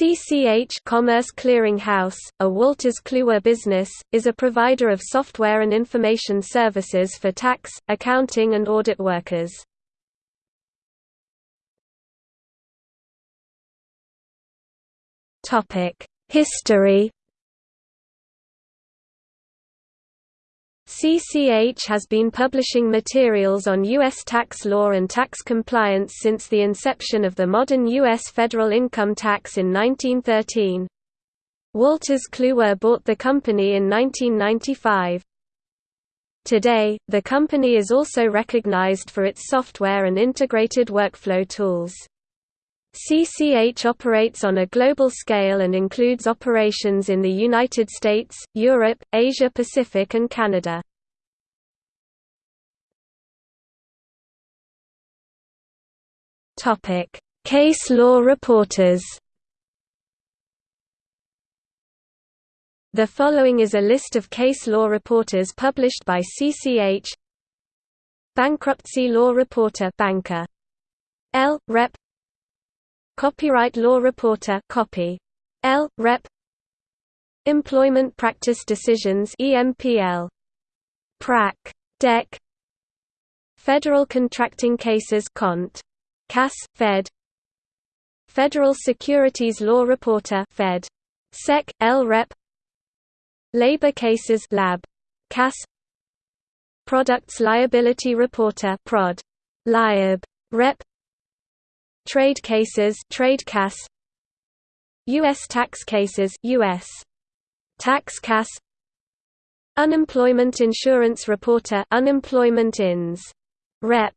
CCH Commerce Clearing House, a Wolters Kluwer business, is a provider of software and information services for tax, accounting and audit workers. History CCH has been publishing materials on U.S. tax law and tax compliance since the inception of the modern U.S. federal income tax in 1913. Wolters Kluwer bought the company in 1995. Today, the company is also recognized for its software and integrated workflow tools. CCH operates on a global scale and includes operations in the United States, Europe, Asia Pacific and Canada. Case law reporters The following is a list of case law reporters published by CCH Bankruptcy law reporter banker. L. Rep Copyright Law Reporter copy. L. Rep. Employment Practice Decisions EMPL. Prac. Dec. Federal Contracting Cases Cont. CAS, Fed. Federal Securities Law Reporter Fed. Sec. L. Rep. Labor Cases Lab. CAS. Products Liability Reporter Prod. Liab. Rep. Trade cases Trade CAS US tax cases US Tax CAS Unemployment Insurance Reporter Unemployment INS Rep